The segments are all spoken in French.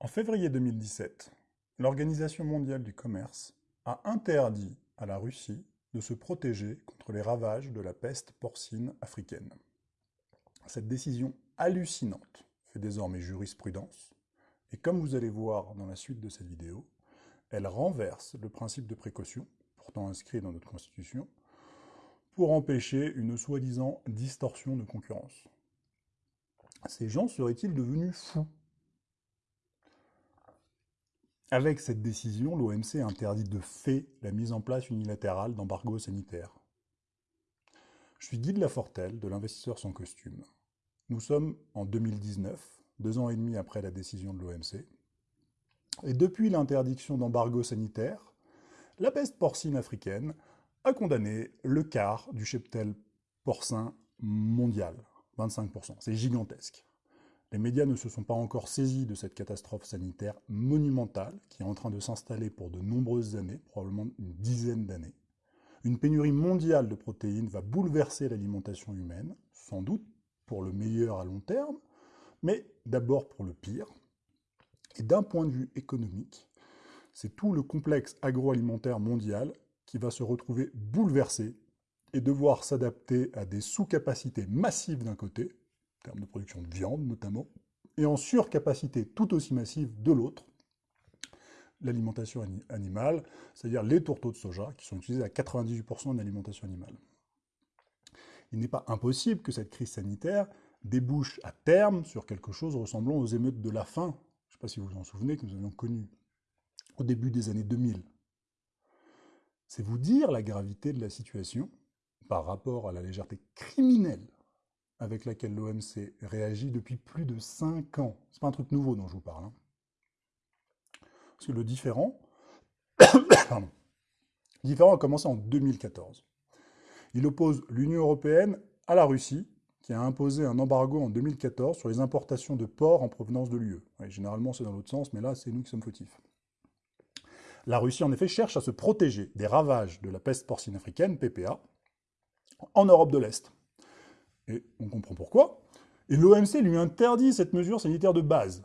En février 2017, l'Organisation mondiale du commerce a interdit à la Russie de se protéger contre les ravages de la peste porcine africaine. Cette décision hallucinante fait désormais jurisprudence, et comme vous allez voir dans la suite de cette vidéo, elle renverse le principe de précaution, pourtant inscrit dans notre Constitution, pour empêcher une soi-disant distorsion de concurrence. Ces gens seraient-ils devenus fous? Avec cette décision, l'OMC interdit de fait la mise en place unilatérale d'embargos sanitaires. Je suis Guy de Lafortelle, de l'investisseur sans costume. Nous sommes en 2019, deux ans et demi après la décision de l'OMC. Et depuis l'interdiction d'embargos sanitaires, la peste porcine africaine a condamné le quart du cheptel porcin mondial, 25%. C'est gigantesque. Les médias ne se sont pas encore saisis de cette catastrophe sanitaire monumentale qui est en train de s'installer pour de nombreuses années, probablement une dizaine d'années. Une pénurie mondiale de protéines va bouleverser l'alimentation humaine, sans doute pour le meilleur à long terme, mais d'abord pour le pire. Et d'un point de vue économique, c'est tout le complexe agroalimentaire mondial qui va se retrouver bouleversé et devoir s'adapter à des sous-capacités massives d'un côté, en termes de production de viande notamment, et en surcapacité tout aussi massive de l'autre, l'alimentation animale, c'est-à-dire les tourteaux de soja, qui sont utilisés à 98% de l'alimentation animale. Il n'est pas impossible que cette crise sanitaire débouche à terme sur quelque chose ressemblant aux émeutes de la faim, je ne sais pas si vous vous en souvenez, que nous avions connues au début des années 2000. C'est vous dire la gravité de la situation par rapport à la légèreté criminelle avec laquelle l'OMC réagit depuis plus de 5 ans. C'est pas un truc nouveau dont je vous parle. Hein. Parce que le différent, différent a commencé en 2014. Il oppose l'Union européenne à la Russie, qui a imposé un embargo en 2014 sur les importations de porcs en provenance de l'UE. généralement, c'est dans l'autre sens, mais là, c'est nous qui sommes fautifs. La Russie, en effet, cherche à se protéger des ravages de la peste porcine africaine, PPA, en Europe de l'Est. Et on comprend pourquoi. Et l'OMC lui interdit cette mesure sanitaire de base.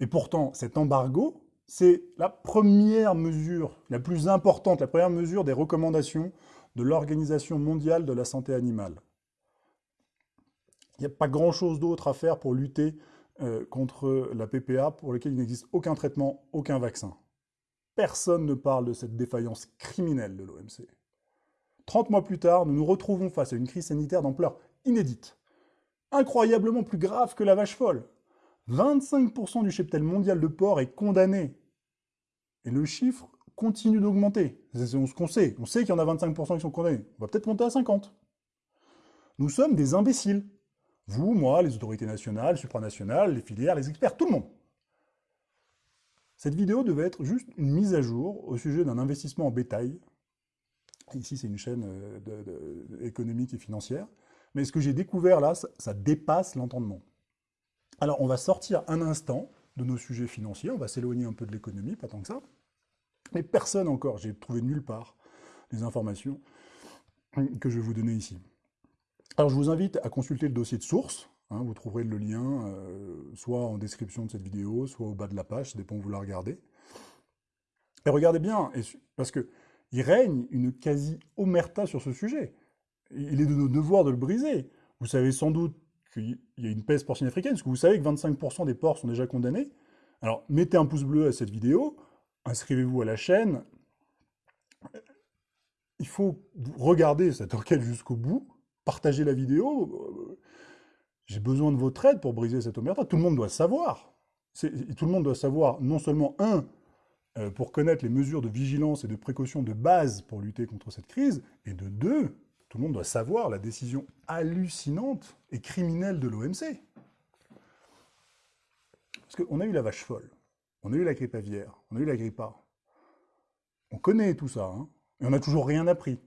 Et pourtant, cet embargo, c'est la première mesure, la plus importante, la première mesure des recommandations de l'Organisation mondiale de la santé animale. Il n'y a pas grand-chose d'autre à faire pour lutter euh, contre la PPA pour laquelle il n'existe aucun traitement, aucun vaccin. Personne ne parle de cette défaillance criminelle de l'OMC. 30 mois plus tard, nous nous retrouvons face à une crise sanitaire d'ampleur inédite, incroyablement plus grave que la vache folle. 25% du cheptel mondial de porc est condamné. Et le chiffre continue d'augmenter. C'est ce qu'on sait. On sait qu'il y en a 25% qui sont condamnés. On va peut-être monter à 50. Nous sommes des imbéciles. Vous, moi, les autorités nationales, supranationales, les filières, les experts, tout le monde. Cette vidéo devait être juste une mise à jour au sujet d'un investissement en bétail. Ici, c'est une chaîne euh, économique et financière. Mais ce que j'ai découvert là, ça, dépasse l'entendement. Alors, on va sortir un instant de nos sujets financiers, on va s'éloigner un peu de l'économie, pas tant que ça. Mais personne encore, j'ai trouvé nulle part les informations que je vais vous donner ici. Alors, je vous invite à consulter le dossier de source. Hein, vous trouverez le lien euh, soit en description de cette vidéo, soit au bas de la page, ça dépend où vous la regardez. Et regardez bien, parce qu'il règne une quasi-omerta sur ce sujet il est de nos devoirs de le briser. Vous savez sans doute qu'il y a une peste porcine africaine, parce que vous savez que 25% des porcs sont déjà condamnés. Alors, mettez un pouce bleu à cette vidéo, inscrivez-vous à la chaîne. Il faut regarder cette enquête jusqu'au bout, partager la vidéo. J'ai besoin de votre aide pour briser cette omerta. Tout le monde doit savoir. Tout le monde doit savoir, non seulement, un, euh, pour connaître les mesures de vigilance et de précaution de base pour lutter contre cette crise, et de deux, tout le monde doit savoir la décision hallucinante et criminelle de l'OMC. Parce qu'on a eu la vache folle, on a eu la grippe aviaire, on a eu la grippe A. On connaît tout ça, hein, et on n'a toujours rien appris.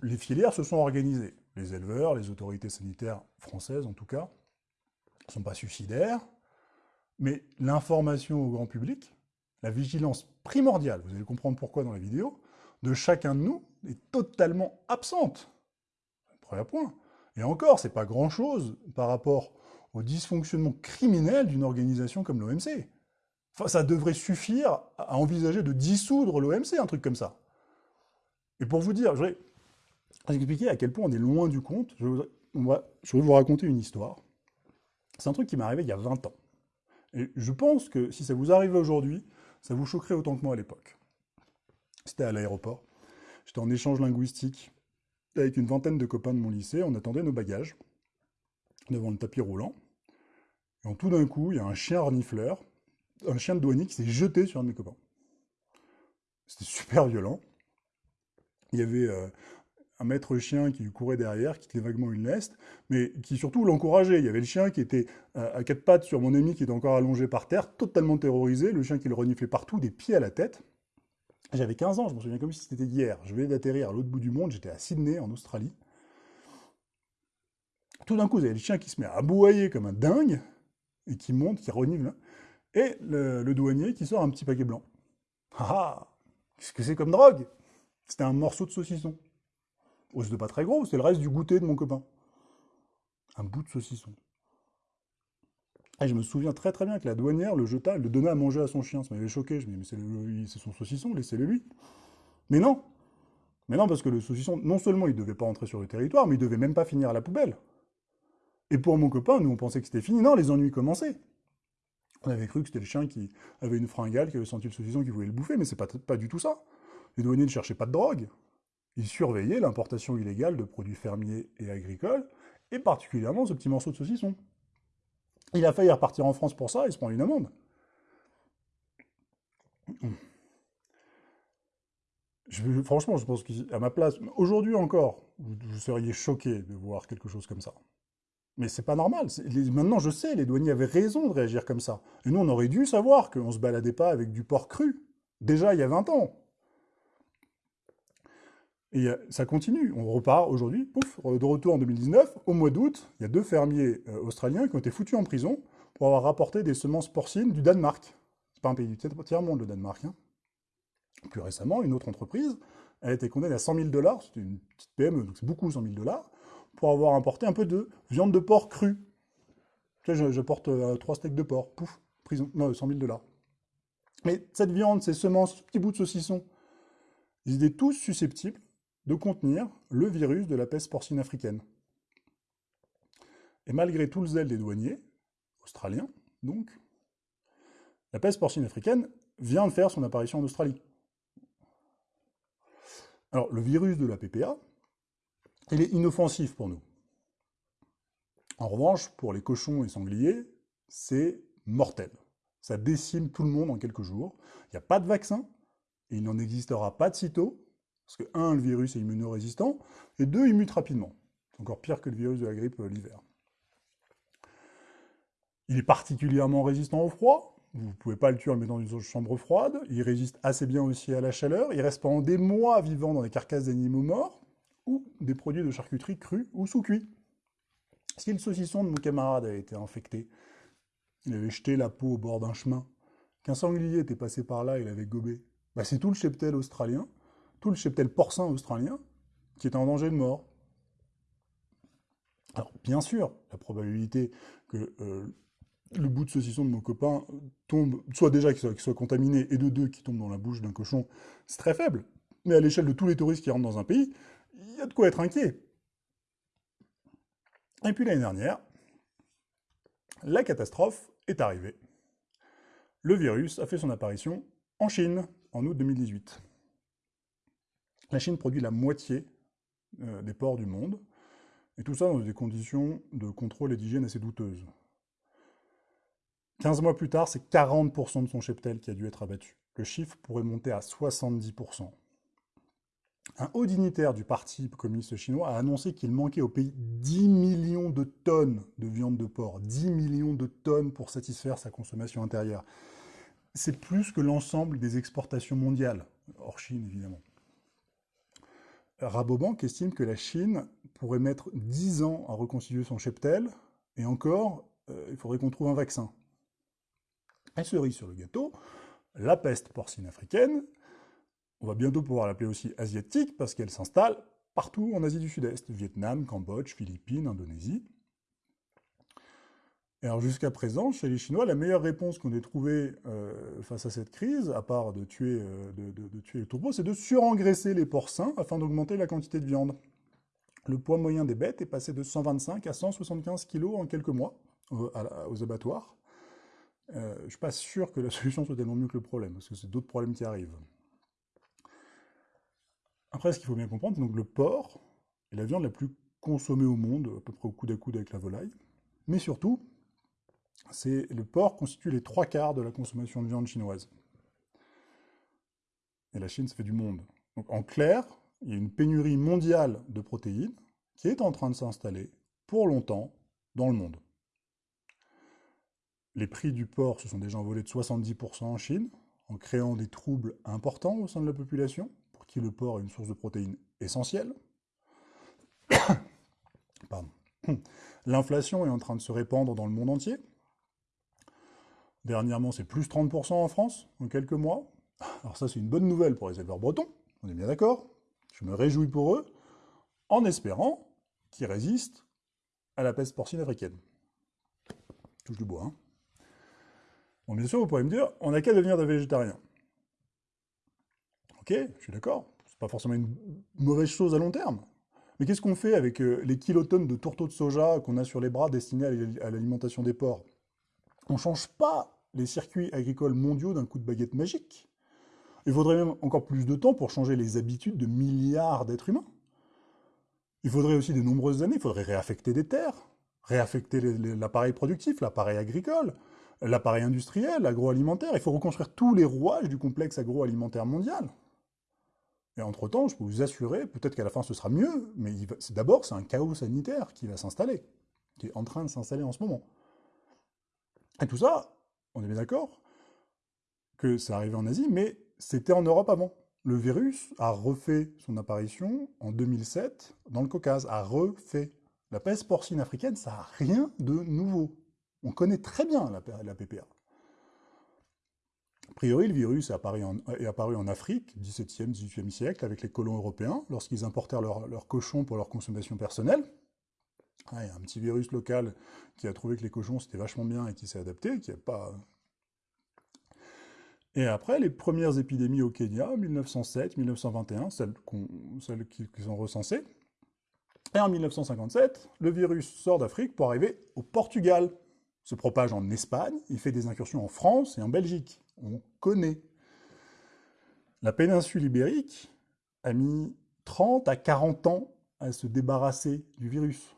Les filières se sont organisées. Les éleveurs, les autorités sanitaires françaises en tout cas, ne sont pas suicidaires, mais l'information au grand public, la vigilance primordiale, vous allez comprendre pourquoi dans la vidéo, de chacun de nous est totalement absente. Premier point. Et encore, c'est pas grand-chose par rapport au dysfonctionnement criminel d'une organisation comme l'OMC. Enfin, ça devrait suffire à envisager de dissoudre l'OMC, un truc comme ça. Et pour vous dire, je voudrais expliquer à quel point on est loin du compte. Je voudrais, je voudrais vous raconter une histoire. C'est un truc qui m'est arrivé il y a 20 ans. Et je pense que si ça vous arrivait aujourd'hui, ça vous choquerait autant que moi à l'époque. C'était à l'aéroport. J'étais en échange linguistique avec une vingtaine de copains de mon lycée. On attendait nos bagages devant le tapis roulant. Et tout d'un coup, il y a un chien renifleur, un chien de douanier qui s'est jeté sur un de mes copains. C'était super violent. Il y avait euh, un maître chien qui courait derrière, qui tenait vaguement une leste, mais qui surtout l'encourageait. Il y avait le chien qui était euh, à quatre pattes sur mon ami qui était encore allongé par terre, totalement terrorisé, le chien qui le reniflait partout, des pieds à la tête. J'avais 15 ans, je me souviens comme si c'était hier. Je venais d'atterrir à l'autre bout du monde, j'étais à Sydney, en Australie. Tout d'un coup, vous avez le chien qui se met à aboyer comme un dingue, et qui monte, qui renifle, et le, douanier qui sort un petit paquet blanc. Ah ah Qu'est-ce que c'est comme drogue? C'était un morceau de saucisson. Oh, c'était pas très gros, c'est le reste du goûter de mon copain. Un bout de saucisson. Je me souviens très très bien que la douanière le jeta, le donnait à manger à son chien. Ça m'avait choqué. Je me disais, mais c'est son saucisson, laissez-le lui. Mais non Mais non, parce que le saucisson, non seulement il ne devait pas entrer sur le territoire, mais il ne devait même pas finir à la poubelle. Et pour mon copain, nous on pensait que c'était fini. Non, les ennuis commençaient. On avait cru que c'était le chien qui avait une fringale, qui avait senti le saucisson, qui voulait le bouffer, mais c'est pas du tout ça. Les douaniers ne cherchaient pas de drogue. Ils surveillaient l'importation illégale de produits fermiers et agricoles, et particulièrement ce petit morceau de saucisson. Il a failli repartir en France pour ça, il se prend une amende. Franchement, je pense qu'à ma place, aujourd'hui encore, vous, seriez choqué de voir quelque chose comme ça. Mais c'est pas normal. maintenant, je sais, les douaniers avaient raison de réagir comme ça. Et nous, on aurait dû savoir qu'on ne se baladait pas avec du porc cru. Déjà, il y a 20 ans. Et ça continue. On repart aujourd'hui, pouf, de retour en 2019. Au mois d'août, il y a deux fermiers euh, australiens qui ont été foutus en prison pour avoir rapporté des semences porcines du Danemark. C'est pas un pays du tiers-monde, le Danemark. Hein. Plus récemment, une autre entreprise a été condamnée à 100 000 dollars, c'était une petite PME, donc c'est beaucoup 100 000 dollars, pour avoir importé un peu de viande de porc crue. Tu sais, je, porte euh, trois steaks de porc, pouf, prison, non, 100 000 dollars. Mais cette viande, ces semences, ce petit bout de saucisson, ils étaient tous susceptibles de contenir le virus de la peste porcine africaine. Et malgré tout le zèle des douaniers, australiens donc, la peste porcine africaine vient de faire son apparition en Australie. Alors, le virus de la PPA, il est inoffensif pour nous. En revanche, pour les cochons et sangliers, c'est mortel. Ça décime tout le monde en quelques jours. Il n'y a pas de vaccin, et il n'en existera pas de sitôt, parce que, un, le virus est immunorésistant, et deux, il mute rapidement. C'est encore pire que le virus de la grippe euh, l'hiver. Il est particulièrement résistant au froid. Vous ne pouvez pas le tuer en le mettant dans une chambre froide. Il résiste assez bien aussi à la chaleur. Il reste pendant des mois vivant dans des carcasses d'animaux morts ou des produits de charcuterie crus ou sous-cuits. Si le saucisson de mon camarade avait été infecté, il avait jeté la peau au bord d'un chemin, qu'un sanglier était passé par là et l'avait gobé, bah c'est tout le cheptel australien tout le cheptel porcin australien qui est en danger de mort. Alors, bien sûr, la probabilité que euh, le bout de saucisson de mon copain tombe, soit déjà soit, contaminé, et de deux, qui tombe dans la bouche d'un cochon, c'est très faible. Mais à l'échelle de tous les touristes qui rentrent dans un pays, il y a de quoi être inquiet. Et puis l'année dernière, la catastrophe est arrivée. Le virus a fait son apparition en Chine, en août 2018. La Chine produit la moitié euh, des porcs du monde, et tout ça dans des conditions de contrôle et d'hygiène assez douteuses. 15 mois plus tard, c'est 40% de son cheptel qui a dû être abattu. Le chiffre pourrait monter à 70%. Un haut dignitaire du Parti communiste chinois a annoncé qu'il manquait au pays 10 millions de tonnes de viande de porc. 10 millions de tonnes pour satisfaire sa consommation intérieure. C'est plus que l'ensemble des exportations mondiales, hors Chine évidemment. Rabobank estime que la Chine pourrait mettre 10 ans à reconstituer son cheptel, et encore, euh, il faudrait qu'on trouve un vaccin. Et cerise sur le gâteau, la peste porcine africaine, on va bientôt pouvoir l'appeler aussi asiatique, parce qu'elle s'installe partout en Asie du Sud-Est, Vietnam, Cambodge, Philippines, Indonésie. Alors jusqu'à présent, chez les Chinois, la meilleure réponse qu'on ait trouvée euh, face à cette crise, à part de tuer, euh, de, tuer les troupeaux, c'est de surengraisser les porcins afin d'augmenter la quantité de viande. Le poids moyen des bêtes est passé de 125 à 175 kg en quelques mois aux abattoirs. Euh, je ne suis pas sûr que la solution soit tellement mieux que le problème, parce que c'est d'autres problèmes qui arrivent. Après, ce qu'il faut bien comprendre, c'est donc le porc est la viande la plus consommée au monde, à peu près au coude à coude avec la volaille. Mais surtout, le porc constitue les trois quarts de la consommation de viande chinoise. Et la Chine, ça fait du monde. Donc en clair, il y a une pénurie mondiale de protéines qui est en train de s'installer pour longtemps dans le monde. Les prix du porc se sont déjà envolés de 70% en Chine, en créant des troubles importants au sein de la population, pour qui le porc est une source de protéines essentielle. L'inflation est en train de se répandre dans le monde entier. Dernièrement, c'est plus 30% en France, en quelques mois. Alors ça, c'est une bonne nouvelle pour les éleveurs bretons, on est bien d'accord. Je me réjouis pour eux, en espérant qu'ils résistent à la peste porcine africaine. Touche du bois, hein. Bon, bien sûr, vous pourrez me dire, on n'a qu'à devenir des végétariens. Ok, je suis d'accord, c'est pas forcément une mauvaise chose à long terme. Mais qu'est-ce qu'on fait avec euh, les kilotonnes de tourteaux de soja qu'on a sur les bras destinés à l'alimentation des porcs? On ne change pas les circuits agricoles mondiaux d'un coup de baguette magique. Il faudrait même encore plus de temps pour changer les habitudes de milliards d'êtres humains. Il faudrait aussi de nombreuses années, il faudrait réaffecter des terres, réaffecter l'appareil productif, l'appareil agricole, l'appareil industriel, l'agroalimentaire. Il faut reconstruire tous les rouages du complexe agroalimentaire mondial. Et entre-temps, je peux vous assurer, peut-être qu'à la fin ce sera mieux, mais d'abord c'est un chaos sanitaire qui va s'installer, qui est en train de s'installer en ce moment. Et tout ça, on est bien d'accord que c'est arrivé en Asie, mais c'était en Europe avant. Le virus a refait son apparition en 2007 dans le Caucase, a refait. La peste porcine africaine, ça n'a rien de nouveau. On connaît très bien la, PPA. A priori, le virus est apparu en, Afrique, 17e, 18e siècle, avec les colons européens, lorsqu'ils importèrent leurs cochons pour leur consommation personnelle. A un petit virus local qui a trouvé que les cochons c'était vachement bien et qui s'est adapté, qui n'a pas... Et après, les premières épidémies au Kenya, 1907, 1921, celles, celles qui, qui sont recensées. Et en 1957, le virus sort d'Afrique pour arriver au Portugal se propage en Espagne, il fait des incursions en France et en Belgique. On connaît. La péninsule ibérique a mis 30 à 40 ans à se débarrasser du virus.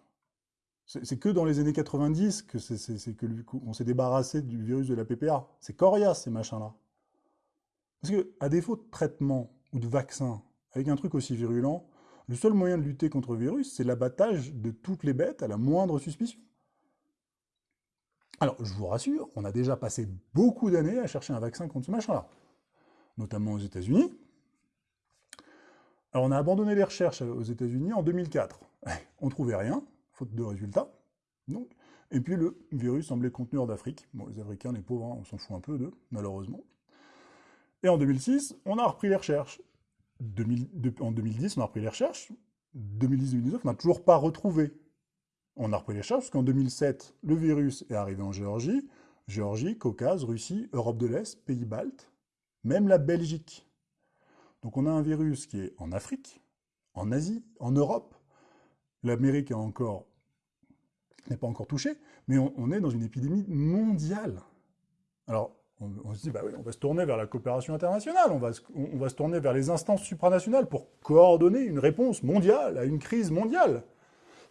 C'est que dans les années 90 que on s'est débarrassé du virus de la PPA. C'est coriace ces machins-là. Parce que, à défaut de traitement ou de vaccin, avec un truc aussi virulent, le seul moyen de lutter contre le virus, c'est l'abattage de toutes les bêtes à la moindre suspicion. Alors, je vous rassure, on a déjà passé beaucoup d'années à chercher un vaccin contre ce machin-là, notamment aux États-Unis. Alors, on a abandonné les recherches aux États-Unis en 2004. On ne trouvait rien, de résultats. Donc, et puis le virus semblait contenu hors d'Afrique. Bon, les Africains, les pauvres, hein, on s'en fout un peu d'eux, malheureusement. Et en 2006, on a repris les recherches. en 2010, on a repris les recherches. 2010-2019, on n'a toujours pas retrouvé on a repris les charges, parce qu'en 2007, le virus est arrivé en Géorgie, Géorgie, Caucase, Russie, Europe de l'Est, pays baltes, même la Belgique. Donc on a un virus qui est en Afrique, en Asie, en Europe. L'Amérique n'est pas encore touchée, mais on, est dans une épidémie mondiale. Alors, on, se dit, bah on va se tourner vers la coopération internationale, on va, se tourner vers les instances supranationales pour coordonner une réponse mondiale à une crise mondiale.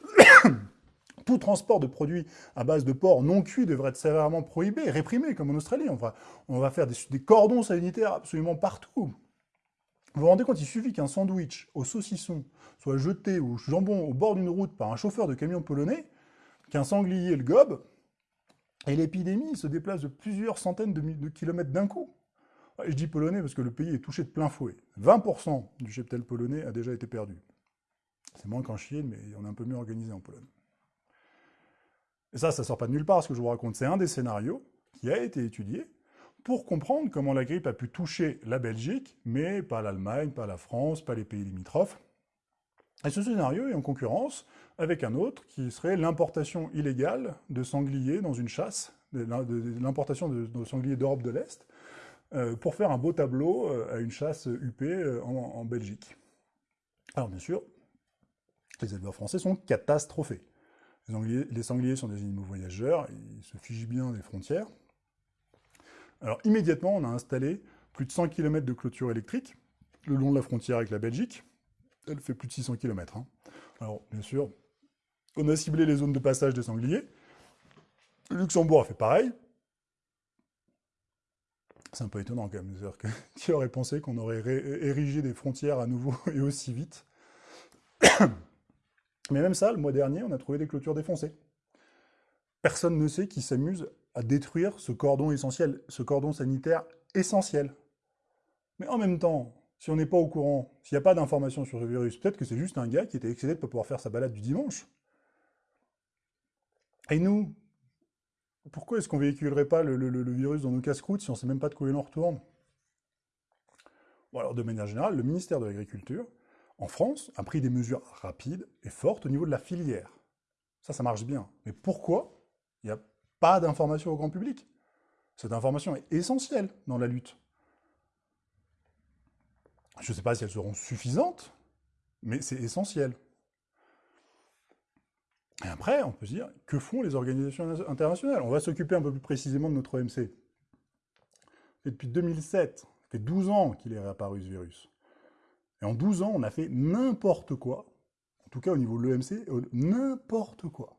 Tout transport de produits à base de porc non cuits devrait être sévèrement prohibé, réprimé, comme en Australie. On va, on va faire des, cordons sanitaires absolument partout. Vous vous rendez compte, il suffit qu'un sandwich au saucisson soit jeté au jambon au bord d'une route par un chauffeur de camion polonais, qu'un sanglier le gobe, et l'épidémie se déplace de plusieurs centaines de, kilomètres d'un coup. Je dis polonais parce que le pays est touché de plein fouet. 20% du cheptel polonais a déjà été perdu. C'est moins qu'en Chine, mais on est un peu mieux organisé en Pologne. Et ça, ça sort pas de nulle part, ce que je vous raconte. C'est un des scénarios qui a été étudié pour comprendre comment la grippe a pu toucher la Belgique, mais pas l'Allemagne, pas la France, pas les pays limitrophes. Et ce scénario est en concurrence avec un autre qui serait l'importation illégale de sangliers dans une chasse, l'importation de, sangliers d'Europe de l'Est, euh, pour faire un beau tableau euh, à une chasse UP euh, en, Belgique. Alors bien sûr, les éleveurs français sont catastrophés. Les sangliers, sont des animaux voyageurs, ils se figent bien des frontières. Alors immédiatement, on a installé plus de 100 km de clôture électrique le long de la frontière avec la Belgique. Elle fait plus de 600 km. Hein. Alors bien sûr, on a ciblé les zones de passage des sangliers. Luxembourg a fait pareil. C'est un peu étonnant quand même. Que, qui aurait pensé qu'on aurait érigé des frontières à nouveau et aussi vite Mais même ça, le mois dernier, on a trouvé des clôtures défoncées. Personne ne sait qui s'amuse à détruire ce cordon essentiel, ce cordon sanitaire essentiel. Mais en même temps, si on n'est pas au courant, s'il n'y a pas d'informations sur ce virus, peut-être que c'est juste un gars qui était excédé de ne pouvoir faire sa balade du dimanche. Et nous, pourquoi est-ce qu'on ne véhiculerait pas le, virus dans nos casse-croûtes si on ne sait même pas de quoi il en retourne? Alors, de manière générale, le ministère de l'Agriculture, en France, a pris des mesures rapides et fortes au niveau de la filière. Ça, ça marche bien. Mais pourquoi il n'y a pas d'information au grand public? Cette information est essentielle dans la lutte. Je ne sais pas si elles seront suffisantes, mais c'est essentiel. Et après, on peut se dire, que font les organisations internationales? On va s'occuper un peu plus précisément de notre OMC. Et depuis 2007, ça fait 12 ans qu'il est réapparu ce virus. Et en 12 ans, on a fait n'importe quoi, en tout cas au niveau de l'OMC, n'importe quoi.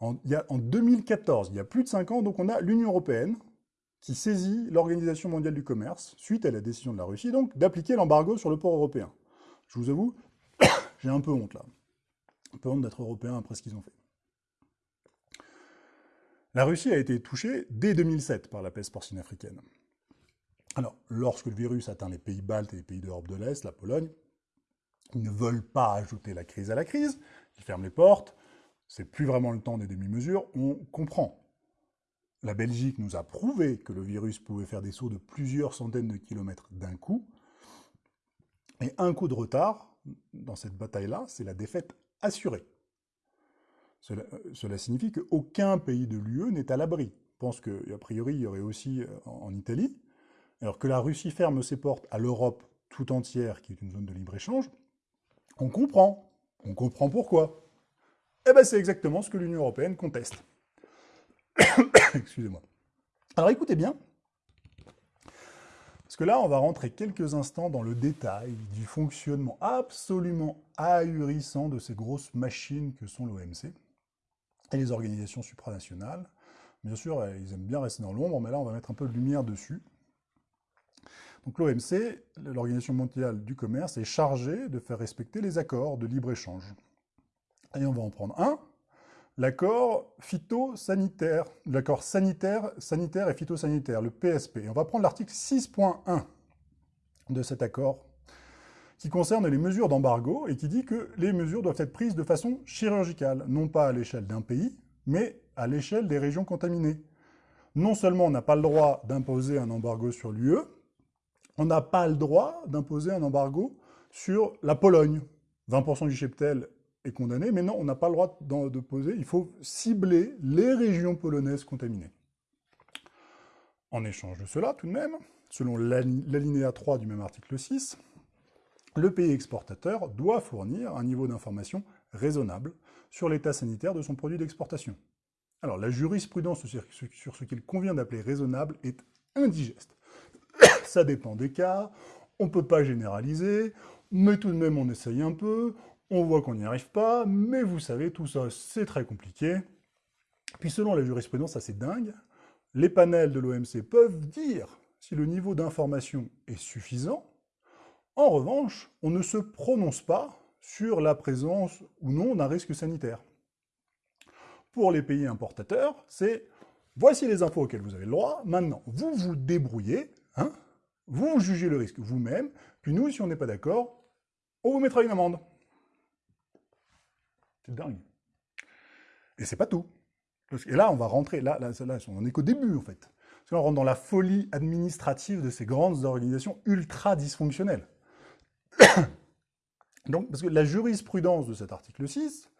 En, en 2014, il y a plus de 5 ans, donc on a l'Union Européenne qui saisit l'Organisation mondiale du commerce, suite à la décision de la Russie, donc, d'appliquer l'embargo sur le port européen. Je vous avoue, j'ai un peu honte là. Un peu honte d'être européen après ce qu'ils ont fait. La Russie a été touchée dès 2007 par la peste porcine africaine. Alors, lorsque le virus atteint les pays baltes et les pays d'Europe de l'Est, la Pologne, ils ne veulent pas ajouter la crise à la crise, ils ferment les portes, c'est plus vraiment le temps des demi-mesures, on comprend. La Belgique nous a prouvé que le virus pouvait faire des sauts de plusieurs centaines de kilomètres d'un coup, et un coup de retard dans cette bataille-là, c'est la défaite assurée. Cela, cela signifie qu'aucun pays de l'UE n'est à l'abri. Je pense qu'a priori, il y aurait aussi euh, en Italie, alors que la Russie ferme ses portes à l'Europe tout entière, qui est une zone de libre-échange, on comprend. On comprend pourquoi. Eh bien, c'est exactement ce que l'Union européenne conteste. Excusez-moi. Alors écoutez bien, parce que là, on va rentrer quelques instants dans le détail du fonctionnement absolument ahurissant de ces grosses machines que sont l'OMC et les organisations supranationales. Bien sûr, ils aiment bien rester dans l'ombre, mais là, on va mettre un peu de lumière dessus. Donc l'OMC, l'Organisation mondiale du commerce, est chargée de faire respecter les accords de libre-échange. Et on va en prendre un, l'accord phytosanitaire, l'accord sanitaire, sanitaire et phytosanitaire, le PSP. on va prendre l'article 6.1 de cet accord, qui concerne les mesures d'embargo et qui dit que les mesures doivent être prises de façon chirurgicale, non pas à l'échelle d'un pays, mais à l'échelle des régions contaminées. Non seulement on n'a pas le droit d'imposer un embargo sur l'UE, on n'a pas le droit d'imposer un embargo sur la Pologne. 20% du cheptel est condamné, mais non, on n'a pas le droit de poser, il faut cibler les régions polonaises contaminées. En échange de cela, tout de même, selon l'alinéa 3 du même article 6, le pays exportateur doit fournir un niveau d'information raisonnable sur l'état sanitaire de son produit d'exportation. Alors, la jurisprudence sur ce qu'il convient d'appeler raisonnable est indigeste ça dépend des cas, on ne peut pas généraliser, mais tout de même on essaye un peu, on voit qu'on n'y arrive pas, mais vous savez, tout ça c'est très compliqué. Puis selon la jurisprudence assez dingue, les panels de l'OMC peuvent dire si le niveau d'information est suffisant. En revanche, on ne se prononce pas sur la présence ou non d'un risque sanitaire. Pour les pays importateurs, c'est voici les infos auxquelles vous avez le droit, maintenant vous vous débrouillez, hein, vous jugez le risque vous-même, puis nous, si on n'est pas d'accord, on vous mettra une amende. C'est dingue. Et c'est pas tout. Et là, on va rentrer, là, là, là on n'est qu'au début, en fait. Parce qu'on rentre dans la folie administrative de ces grandes organisations ultra dysfonctionnelles. Donc, parce que la jurisprudence de cet article 6,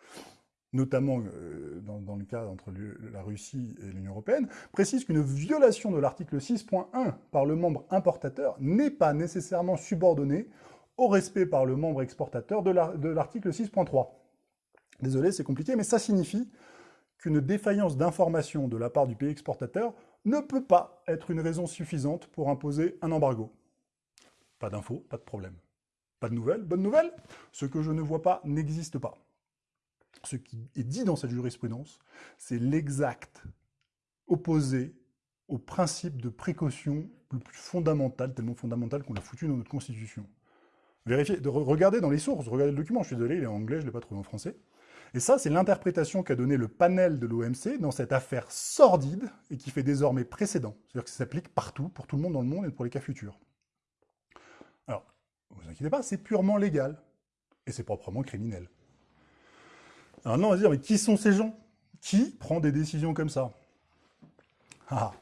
notamment euh, dans, le cas entre la Russie et l'Union européenne, précise qu'une violation de l'article 6.1 par le membre importateur n'est pas nécessairement subordonnée au respect par le membre exportateur de l'article 6.3. Désolé, c'est compliqué, mais ça signifie qu'une défaillance d'information de la part du pays exportateur ne peut pas être une raison suffisante pour imposer un embargo. Pas d'infos, pas de problème. Pas de nouvelles, bonne nouvelle Ce que je ne vois pas n'existe pas. Ce qui est dit dans cette jurisprudence, c'est l'exact opposé au principe de précaution le plus fondamental, tellement fondamental qu'on l'a foutu dans notre Constitution. Vérifiez, de, regardez dans les sources, regardez le document, je suis désolé, il est en anglais, je ne l'ai pas trouvé en français. Et ça, c'est l'interprétation qu'a donnée le panel de l'OMC dans cette affaire sordide et qui fait désormais précédent. C'est-à-dire que ça s'applique partout, pour tout le monde dans le monde et pour les cas futurs. Alors, ne vous inquiétez pas, c'est purement légal. Et c'est proprement criminel. Alors non, on va se dire, mais qui sont ces gens? Qui prend des décisions comme ça? Ah.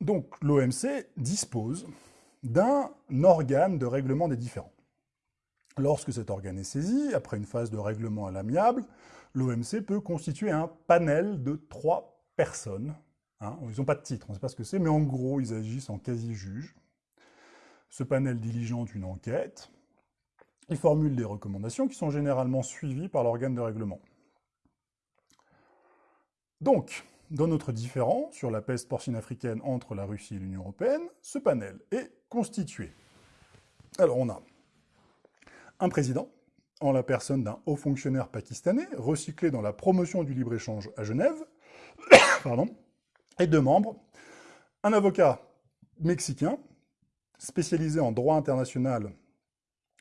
Donc l'OMC dispose d'un organe de règlement des différends. Lorsque cet organe est saisi, après une phase de règlement à l'amiable, l'OMC peut constituer un panel de trois personnes. Hein. Ils n'ont pas de titre, on ne sait pas ce que c'est, mais en gros, ils agissent en quasi-juge. Ce panel diligente une enquête, il formule des recommandations qui sont généralement suivies par l'organe de règlement. Donc, dans notre différend sur la peste porcine africaine entre la Russie et l'Union européenne, ce panel est constitué. Alors on a un président, en la personne d'un haut fonctionnaire pakistanais, recyclé dans la promotion du libre-échange à Genève, pardon, et deux membres, un avocat mexicain, spécialisé en droit international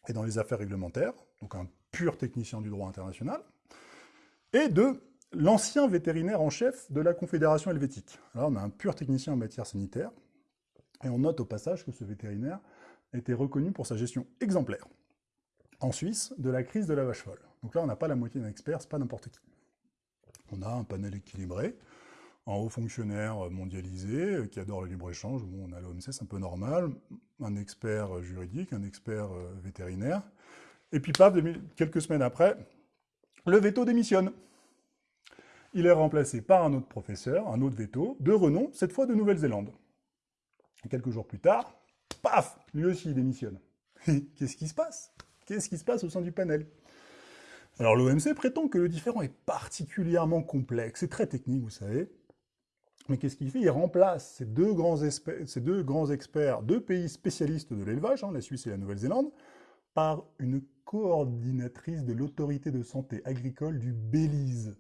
et dans les affaires réglementaires, donc un pur technicien du droit international, et de l'ancien vétérinaire en chef de la Confédération helvétique. Alors on a un pur technicien en matière sanitaire, et on note au passage que ce vétérinaire été reconnu pour sa gestion exemplaire en Suisse de la crise de la vache folle. Donc là, on n'a pas la moitié d'un expert, c'est pas n'importe qui. On a un panel équilibré, un haut fonctionnaire mondialisé euh, qui adore le libre-échange. Bon, on a l'OMC, c'est un peu normal, un expert euh, juridique, un expert euh, vétérinaire. Et puis, paf, quelques semaines après, le veto démissionne. Il est remplacé par un autre professeur, un autre veto, de renom, cette fois de Nouvelle-Zélande. Quelques jours plus tard, paf, lui aussi il démissionne. Qu'est-ce qui se passe? Qu'est-ce qui se passe au sein du panel Alors l'OMC prétend que le différent est particulièrement complexe, c'est très technique, vous savez. Mais qu'est-ce qu'il fait? Il remplace ces deux, grands experts, deux pays spécialistes de l'élevage, hein, la Suisse et la Nouvelle-Zélande, par une coordinatrice de l'autorité de santé agricole du Belize.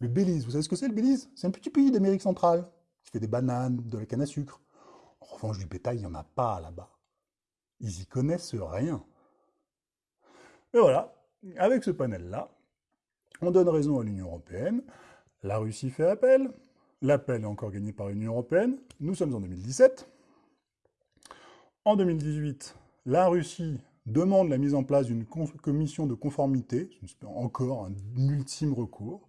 Le Belize, vous savez ce que c'est le Belize? C'est un petit pays d'Amérique centrale, qui fait des bananes, de la canne à sucre. En revanche, du bétail, il n'y en a pas là-bas. Ils y connaissent rien. Et voilà, avec ce panel-là, on donne raison à l'Union européenne, la Russie fait appel, l'appel est encore gagné par l'Union européenne, nous sommes en 2017. En 2018, la Russie demande la mise en place d'une commission de conformité, encore un ultime recours.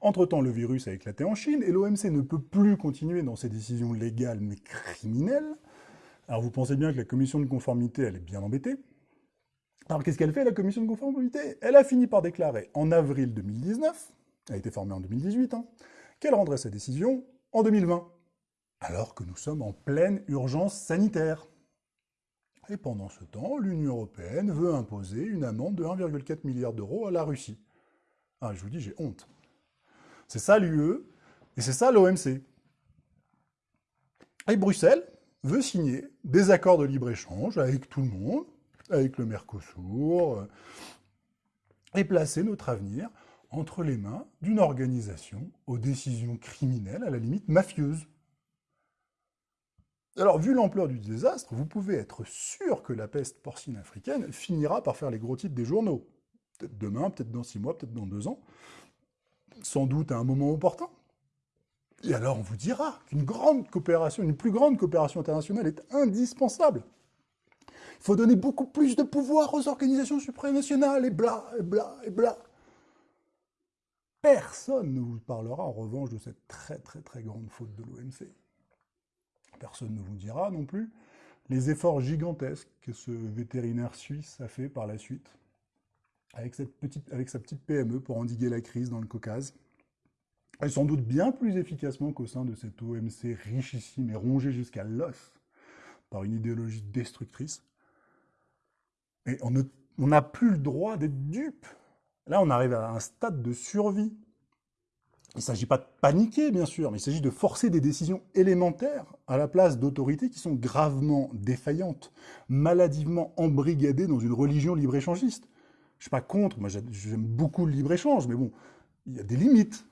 Entre-temps, le virus a éclaté en Chine et l'OMC ne peut plus continuer dans ses décisions légales mais criminelles. Alors vous pensez bien que la commission de conformité, elle est bien embêtée. Alors qu'est-ce qu'elle fait, la commission de conformité? Elle a fini par déclarer en avril 2019, elle a été formée en 2018, hein, qu'elle rendrait sa décision en 2020, alors que nous sommes en pleine urgence sanitaire. Et pendant ce temps, l'Union européenne veut imposer une amende de 1,4 milliard d'euros à la Russie. Ah, je vous dis, j'ai honte. C'est ça l'UE, et c'est ça l'OMC. Et Bruxelles veut signer des accords de libre-échange avec tout le monde, avec le Mercosur, euh, et placer notre avenir entre les mains d'une organisation aux décisions criminelles, à la limite mafieuses. Alors, vu l'ampleur du désastre, vous pouvez être sûr que la peste porcine africaine finira par faire les gros titres des journaux. Peut-être demain, peut-être dans six mois, peut-être dans deux ans. Sans doute à un moment opportun. Et alors on vous dira qu'une grande coopération, une plus grande coopération internationale est indispensable. Faut donner beaucoup plus de pouvoir aux organisations supranationales, et bla, et bla, et bla. Personne ne vous parlera en revanche de cette très très très grande faute de l'OMC. Personne ne vous dira non plus les efforts gigantesques que ce vétérinaire suisse a fait par la suite avec, cette petite, avec sa petite PME pour endiguer la crise dans le Caucase. Et sans doute bien plus efficacement qu'au sein de cette OMC richissime et rongée jusqu'à l'os par une idéologie destructrice. Et on n'a plus le droit d'être dupe. Là, on arrive à un stade de survie. Il ne s'agit pas de paniquer, bien sûr, mais il s'agit de forcer des décisions élémentaires à la place d'autorités qui sont gravement défaillantes, maladivement embrigadées dans une religion libre-échangiste. Je ne suis pas contre, moi j'aime beaucoup le libre-échange, mais bon, il y a des limites.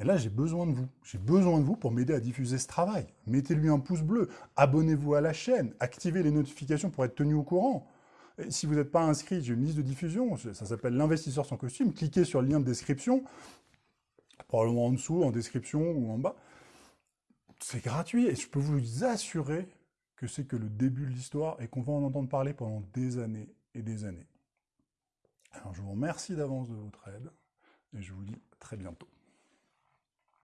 Et là, j'ai besoin de vous. J'ai besoin de vous pour m'aider à diffuser ce travail. Mettez-lui un pouce bleu, abonnez-vous à la chaîne, activez les notifications pour être tenu au courant si vous n'êtes pas inscrit, j'ai une liste de diffusion, ça s'appelle l'investisseur sans costume. Cliquez sur le lien de description, probablement en dessous, en description ou en bas. C'est gratuit et je peux vous assurer que c'est que le début de l'histoire et qu'on va en entendre parler pendant des années et des années. Alors je vous remercie d'avance de votre aide et je vous dis très bientôt.